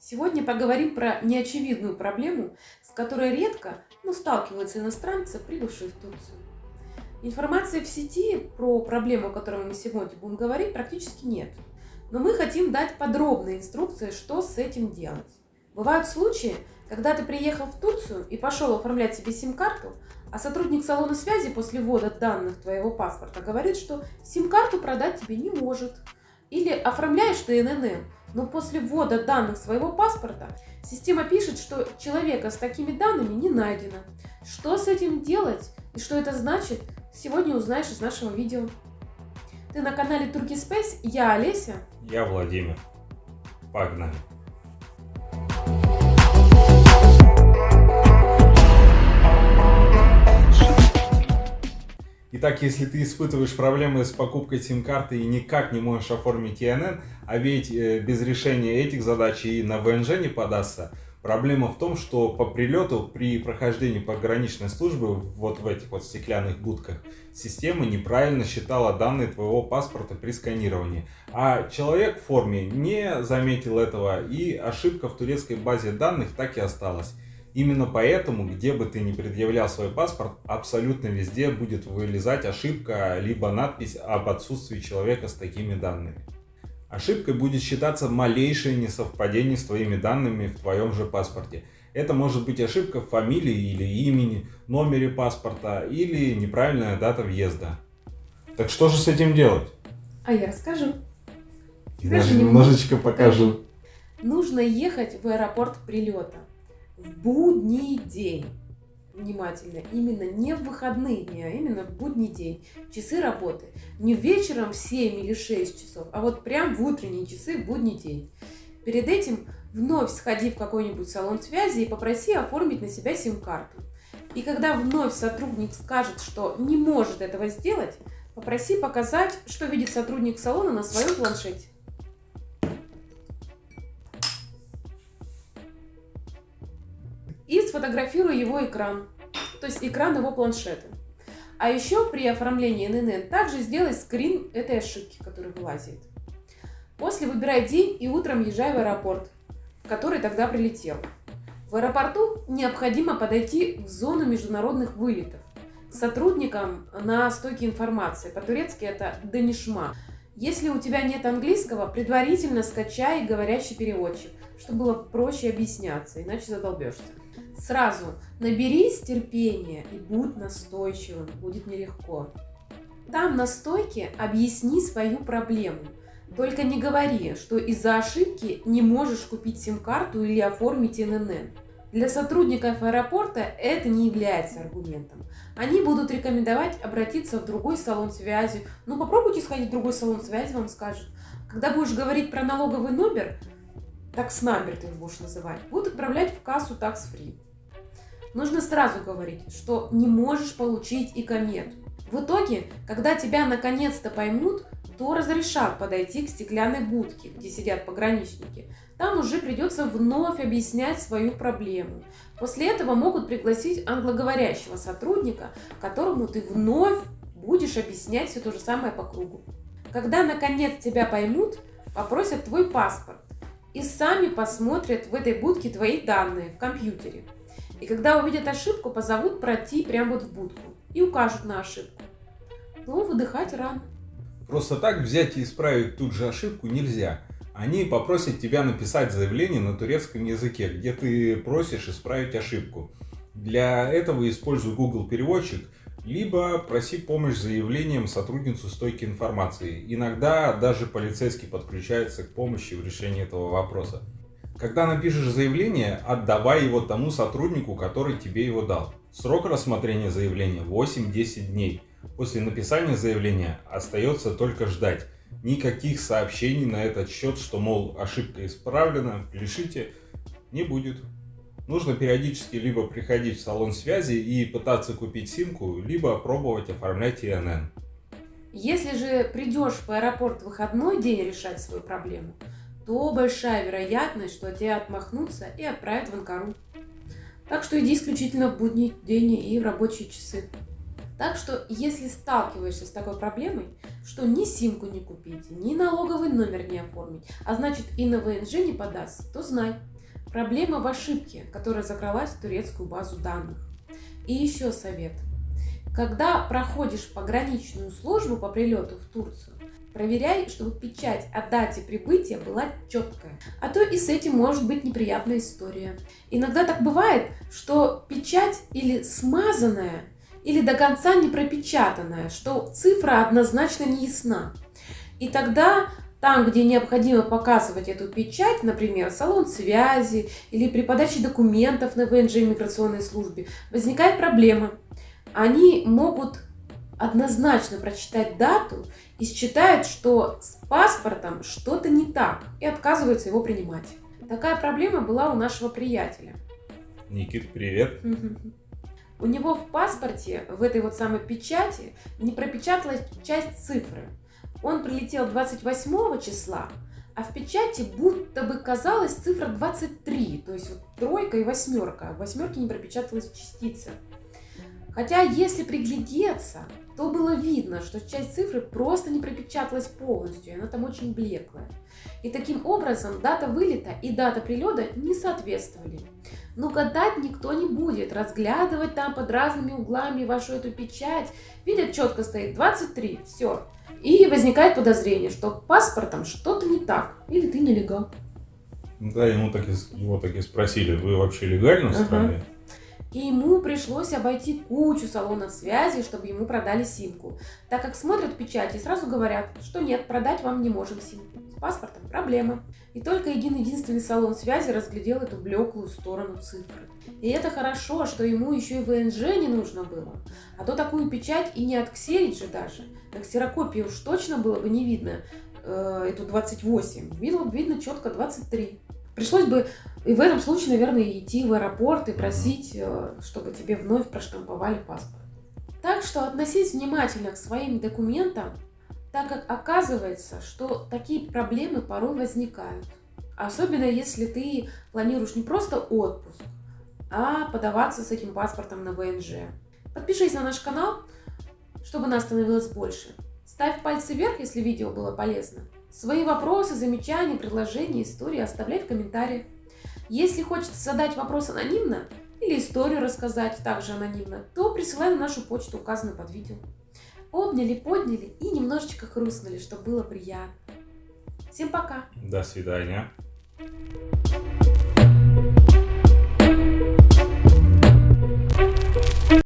Сегодня поговорим про неочевидную проблему, с которой редко ну, сталкиваются иностранцы, прибывшие в Турцию. Информации в сети про проблему, о которой мы сегодня будем говорить, практически нет. Но мы хотим дать подробные инструкции, что с этим делать. Бывают случаи, когда ты приехал в Турцию и пошел оформлять себе сим-карту, а сотрудник салона связи после ввода данных твоего паспорта говорит, что сим-карту продать тебе не может. Или оформляешь ты ННН, но после ввода данных своего паспорта система пишет, что человека с такими данными не найдено. Что с этим делать и что это значит, сегодня узнаешь из нашего видео. Ты на канале Turkey Space, я Олеся. Я Владимир. Погнали. Итак, если ты испытываешь проблемы с покупкой сим-карты и никак не можешь оформить ИНН, а ведь э, без решения этих задач и на ВНЖ не подастся, проблема в том, что по прилету при прохождении пограничной службы вот в этих вот стеклянных будках система неправильно считала данные твоего паспорта при сканировании. А человек в форме не заметил этого и ошибка в турецкой базе данных так и осталась. Именно поэтому, где бы ты ни предъявлял свой паспорт, абсолютно везде будет вылезать ошибка, либо надпись об отсутствии человека с такими данными. Ошибкой будет считаться малейшее несовпадение с твоими данными в твоем же паспорте. Это может быть ошибка в фамилии или имени, номере паспорта или неправильная дата въезда. Так что же с этим делать? А я расскажу. И даже немножечко покажу. Нужно ехать в аэропорт прилета в будний день. Внимательно, именно не в выходные дни, а именно в будний день. Часы работы. Не вечером в 7 или 6 часов, а вот прям в утренние часы в будний день. Перед этим вновь сходи в какой-нибудь салон связи и попроси оформить на себя сим-карту. И когда вновь сотрудник скажет, что не может этого сделать, попроси показать, что видит сотрудник салона на своем планшете. И сфотографирую его экран, то есть экран его планшета. А еще при оформлении ННН также сделай скрин этой ошибки, которая вылазит. После выбирай день и утром езжай в аэропорт, в который тогда прилетел. В аэропорту необходимо подойти в зону международных вылетов сотрудникам на стойке информации. По-турецки это «данишма». Если у тебя нет английского, предварительно скачай говорящий переводчик, чтобы было проще объясняться, иначе задолбешься. Сразу наберись терпения и будь настойчивым, будет нелегко. Там на стойке объясни свою проблему. Только не говори, что из-за ошибки не можешь купить сим-карту или оформить ННН. Для сотрудников аэропорта это не является аргументом. Они будут рекомендовать обратиться в другой салон связи. Ну, попробуйте сходить в другой салон связи, вам скажут. Когда будешь говорить про налоговый номер, такс-номер ты будешь называть, будут отправлять в кассу такс-фри нужно сразу говорить, что не можешь получить и комет. В итоге, когда тебя наконец-то поймут, то разрешат подойти к стеклянной будке, где сидят пограничники. Там уже придется вновь объяснять свою проблему. После этого могут пригласить англоговорящего сотрудника, которому ты вновь будешь объяснять все то же самое по кругу. Когда наконец тебя поймут, попросят твой паспорт и сами посмотрят в этой будке твои данные в компьютере. И когда увидят ошибку, позовут пройти прямо вот в будку и укажут на ошибку. Но выдыхать рано. Просто так взять и исправить тут же ошибку нельзя. Они попросят тебя написать заявление на турецком языке, где ты просишь исправить ошибку. Для этого используй Google переводчик, либо проси помощь заявлением сотрудницу стойки информации. Иногда даже полицейский подключается к помощи в решении этого вопроса. Когда напишешь заявление, отдавай его тому сотруднику, который тебе его дал. Срок рассмотрения заявления 8-10 дней. После написания заявления остается только ждать. Никаких сообщений на этот счет, что, мол, ошибка исправлена, пишите, не будет. Нужно периодически либо приходить в салон связи и пытаться купить симку, либо пробовать оформлять ИНН. Если же придешь в аэропорт в выходной день решать свою проблему, то большая вероятность, что тебя отмахнутся и отправят в Анкару. Так что иди исключительно в будний день и в рабочие часы. Так что, если сталкиваешься с такой проблемой, что ни симку не купить, ни налоговый номер не оформить, а значит и на ВНЖ не подаст, то знай, проблема в ошибке, которая закралась в турецкую базу данных. И еще совет. Когда проходишь пограничную службу по прилету в Турцию, проверяй, чтобы печать о дате прибытия была четкая. А то и с этим может быть неприятная история. Иногда так бывает, что печать или смазанная, или до конца не пропечатанная, что цифра однозначно не ясна. И тогда там, где необходимо показывать эту печать, например, салон связи или при подаче документов на ВНЖ иммиграционной службе, возникает проблема. Они могут однозначно прочитать дату и считают, что с паспортом что-то не так и отказываются его принимать. Такая проблема была у нашего приятеля. Никит, привет. У него в паспорте, в этой вот самой печати, не пропечаталась часть цифры. Он прилетел 28 числа, а в печати будто бы казалась цифра 23, то есть вот тройка и восьмерка. В восьмерке не пропечаталась частица. Хотя, если приглядеться, то было видно, что часть цифры просто не пропечаталась полностью, и она там очень блеклая. И таким образом дата вылета и дата прилета не соответствовали. Но гадать никто не будет, разглядывать там под разными углами вашу эту печать. Видят, четко стоит 23, все. И возникает подозрение, что паспортом что-то не так, или ты нелегал. Да, ему так и, его так и спросили, вы вообще легально в стране? Ага. И ему пришлось обойти кучу салонов связи, чтобы ему продали симку. Так как смотрят печати и сразу говорят, что нет, продать вам не можем симку. С паспортом проблема. И только один единственный салон связи разглядел эту блеклую сторону цифры. И это хорошо, что ему еще и ВНЖ не нужно было. А то такую печать и не отксерить же даже. На ксерокопии уж точно было бы не видно э, эту 28. Видно, видно четко 23. Пришлось бы и в этом случае, наверное, идти в аэропорт и просить, э, чтобы тебе вновь проштамповали паспорт. Так что относись внимательно к своим документам, так как оказывается, что такие проблемы порой возникают. Особенно если ты планируешь не просто отпуск, а подаваться с этим паспортом на ВНЖ. Подпишись на наш канал, чтобы нас становилось больше. Ставь пальцы вверх, если видео было полезно. Свои вопросы, замечания, предложения, истории оставляй в комментариях. Если хочется задать вопрос анонимно или историю рассказать также анонимно, то присылай на нашу почту, указанную под видео. Обняли, подняли и немножечко хрустнули, чтобы было приятно. Всем пока! До свидания!